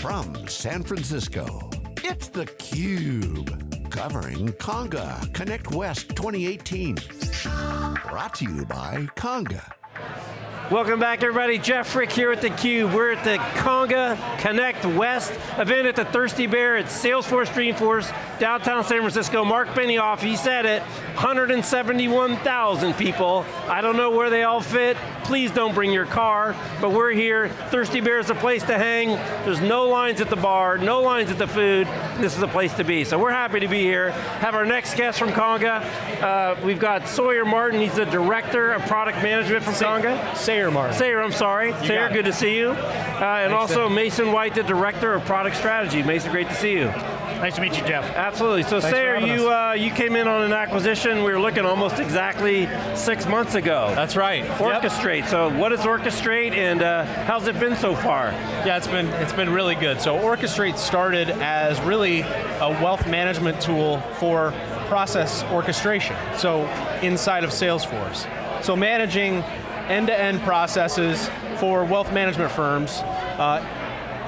From San Francisco, it's theCUBE. Covering Conga Connect West 2018. Brought to you by Conga. Welcome back everybody, Jeff Frick here at theCUBE. We're at the Conga Connect West event at the Thirsty Bear at Salesforce Dreamforce, downtown San Francisco. Marc Benioff, he said it, 171,000 people. I don't know where they all fit. Please don't bring your car, but we're here. Thirsty Bear is a place to hang. There's no lines at the bar, no lines at the food. This is a place to be. So we're happy to be here. Have our next guest from Conga. Uh, we've got Sawyer Martin, he's the Director of Product Management from Say Conga. Sayer Martin. Sayer, I'm sorry. You Sayer, good to see you. Uh, and Thanks, also Jeff. Mason White, the Director of Product Strategy. Mason, great to see you. Nice to meet you, Jeff. Absolutely. So Thanks Sayer, you, uh, you came in on an acquisition we were looking almost exactly six months ago. That's right. Yep. Orchestrate. So what is Orchestrate and uh, how's it been so far? Yeah, it's been it's been really good. So Orchestrate started as really a wealth management tool for process orchestration. So inside of Salesforce. So managing end-to-end processes for wealth management firms uh,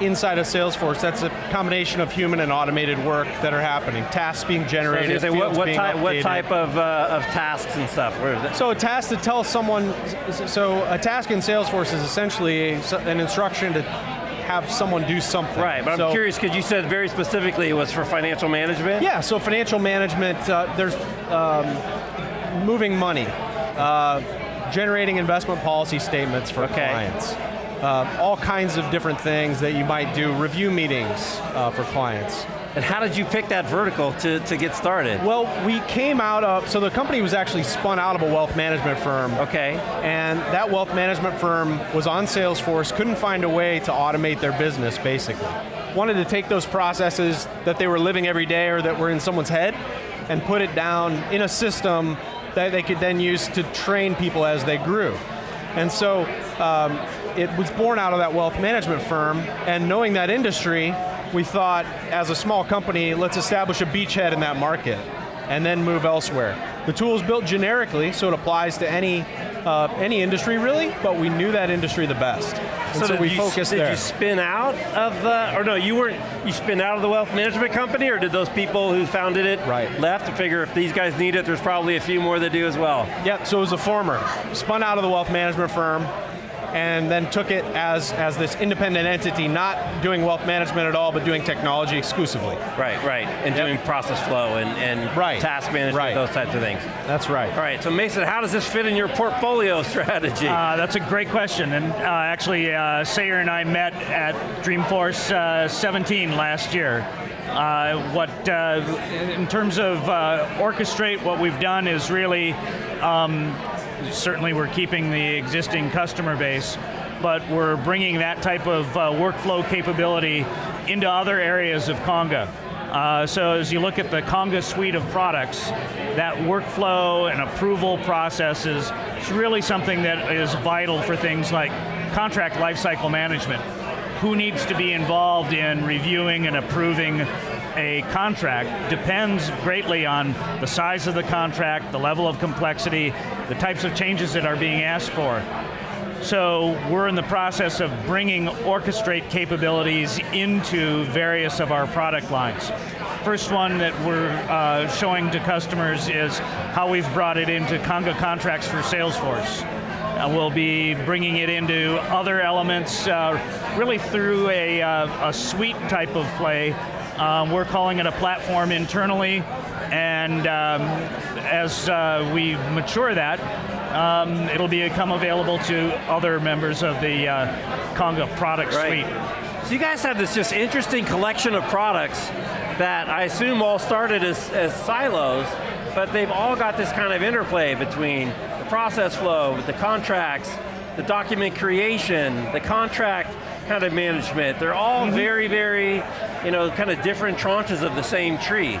inside of Salesforce. That's a combination of human and automated work that are happening. Tasks being So generated, gonna say, what, what, type, what type of, uh, of tasks and stuff? Where is it? So a task to tell someone, so a task in Salesforce is essentially an instruction to have someone do something. Right, but I'm curious because you said very specifically it was for financial management? Yeah, so financial management, uh, there's um, moving money, uh, generating investment policy statements for Okay. clients. Uh, all kinds of different things that you might do, review meetings uh, for clients. And how did you pick that vertical to, to get started? Well, we came out of, so the company was actually spun out of a wealth management firm. Okay. And that wealth management firm was on Salesforce, couldn't find a way to automate their business, basically. Wanted to take those processes that they were living every day or that were in someone's head and put it down in a system that they could then use to train people as they grew. And so um, it was born out of that wealth management firm, and knowing that industry, we thought, as a small company, let's establish a beachhead in that market, and then move elsewhere. The tool is built generically, so it applies to any, uh, any industry really, but we knew that industry the best. And so, did we you, focused did there. you spin out of the, or no, you weren't, you spin out of the wealth management company, or did those people who founded it Right. left to figure if these guys need it, there's probably a few more that do as well? Yep, so it was a former. Spun out of the wealth management firm, and then took it as, as this independent entity, not doing wealth management at all, but doing technology exclusively. Right, right, and Yep. doing process flow and, and Right, task management, right. those types of things. That's right. All right, so Mason, how does this fit in your portfolio strategy? Uh, that's a great question, and uh, actually, uh, Sayer and I met at Dreamforce uh, 17 last year. Uh, what, uh, in terms of uh, orchestrate, what we've done is really, um, certainly we're keeping the existing customer base, but we're bringing that type of uh, workflow capability into other areas of Conga. Uh, so as you look at the Conga suite of products, that workflow and approval processes is really something that is vital for things like contract lifecycle management. Who needs to be involved in reviewing and approving a contract depends greatly on the size of the contract, the level of complexity, the types of changes that are being asked for. So we're in the process of bringing orchestrate capabilities into various of our product lines. First one that we're uh, showing to customers is how we've brought it into Conga contracts for Salesforce. Uh, we'll be bringing it into other elements, uh, really through a, uh, a suite type of play. Um, we're calling it a platform internally, and um, as uh, we mature that, um, it'll become available to other members of the uh, Conga product Right. suite. So you guys have this just interesting collection of products that I assume all started as, as silos, but they've all got this kind of interplay between the process flow, the contracts, the document creation, the contract kind of management. They're all very, very, you know, kind of different tranches of the same tree.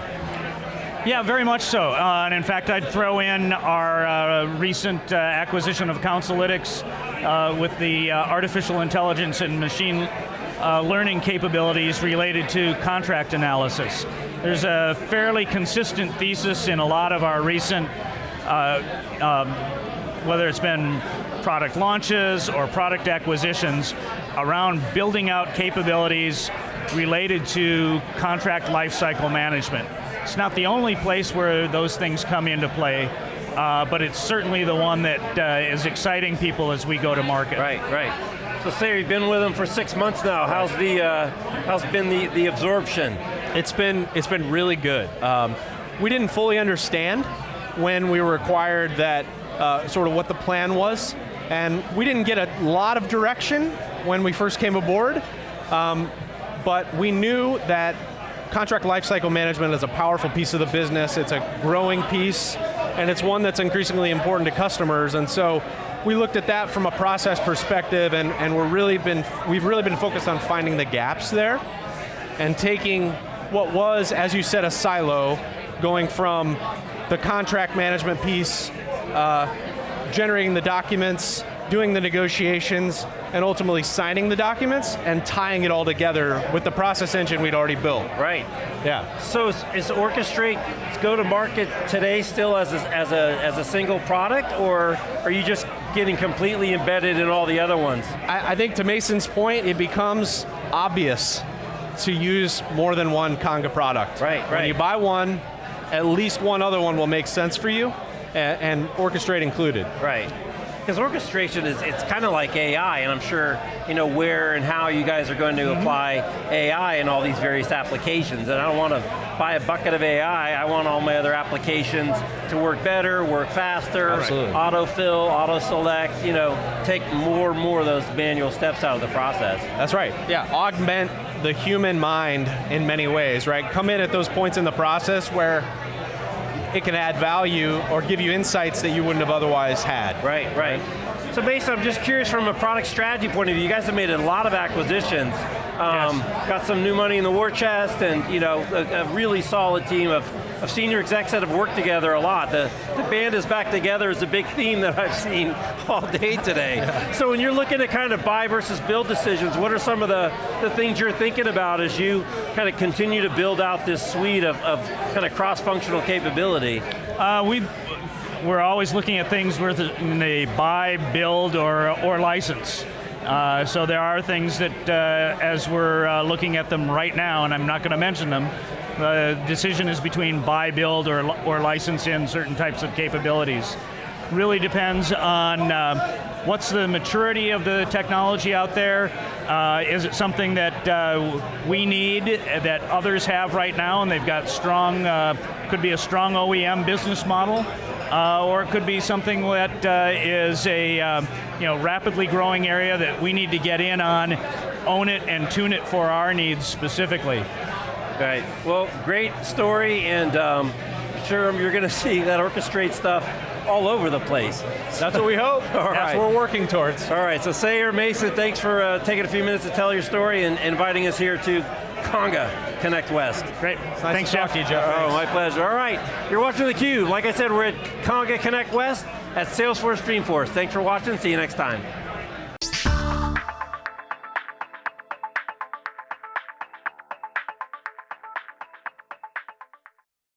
Yeah, very much so. Uh, and in fact, I'd throw in our uh, recent uh, acquisition of Counselytics uh, with the uh, artificial intelligence and machine uh, learning capabilities related to contract analysis. There's a fairly consistent thesis in a lot of our recent, uh, um, whether it's been product launches or product acquisitions, around building out capabilities related to contract lifecycle management. It's not the only place where those things come into play, uh, but it's certainly the one that uh, is exciting people as we go to market. Right, right. So Sayer, you've been with them for six months now. How's the uh, how's been the, the absorption? It's been it's been really good. Um, we didn't fully understand when we were acquired that uh, sort of what the plan was, and we didn't get a lot of direction when we first came aboard. Um, but we knew that contract lifecycle management is a powerful piece of the business. It's a growing piece, and it's one that's increasingly important to customers. And so we looked at that from a process perspective, and, and we're really been, we've really been focused on finding the gaps there, and taking what was, as you said, a silo, going from the contract management piece, uh, generating the documents, doing the negotiations, and ultimately signing the documents and tying it all together with the process engine we'd already built. Right. Yeah. So is, is Orchestrate go to market today still as a, as, a, as a single product, or are you just getting completely embedded in all the other ones? I, I think to Mason's point, it becomes obvious to use more than one Conga product. Right, right. When you buy one, at least one other one will make sense for you, and, and Orchestrate included. Right. Because orchestration is, it's kind of like AI, and I'm sure, you know, where and how you guys are going to mm-hmm. apply AI in all these various applications, and I don't want to buy a bucket of AI, I want all my other applications to work better, work faster, Absolutely. autofill, auto-select, you know, take more and more of those manual steps out of the process. That's right, yeah, augment the human mind in many ways, right? Come in at those points in the process where it can add value or give you insights that you wouldn't have otherwise had. Right, right. So Mason, I'm just curious from a product strategy point of view, you guys have made a lot of acquisitions. Um, Got some new money in the war chest and you know, a, a really solid team of, of senior execs that have worked together a lot. The, the band is back together is a big theme that I've seen all day today. So when you're looking at kind of buy versus build decisions, what are some of the, the things you're thinking about as you kind of continue to build out this suite of, of kind of cross-functional capability? Uh, we, we're always looking at things in the buy, build, or, or license. Uh, so there are things that, uh, as we're uh, looking at them right now, and I'm not going to mention them, the decision is between buy, build, or, or license in certain types of capabilities. Really depends on uh, what's the maturity of the technology out there. Uh, is it something that uh, we need that others have right now, and they've got strong, uh, could be a strong OEM business model, uh, or it could be something that uh, is a um, you know rapidly growing area that we need to get in on, own it, and tune it for our needs specifically. Right. Well, great story, and um, sure you're going to see that orchestrate stuff all over the place. That's what we hope. All That's right. what we're working towards. All right, so Sayer Mason, thanks for uh, taking a few minutes to tell your story and inviting us here to Conga Connect West. Great. Nice Thanks, to talk Jeff. to you, Jeff. Oh, my pleasure. All right, you're watching theCUBE. Like I said, we're at Conga Connect West at Salesforce Dreamforce. Thanks for watching, see you next time.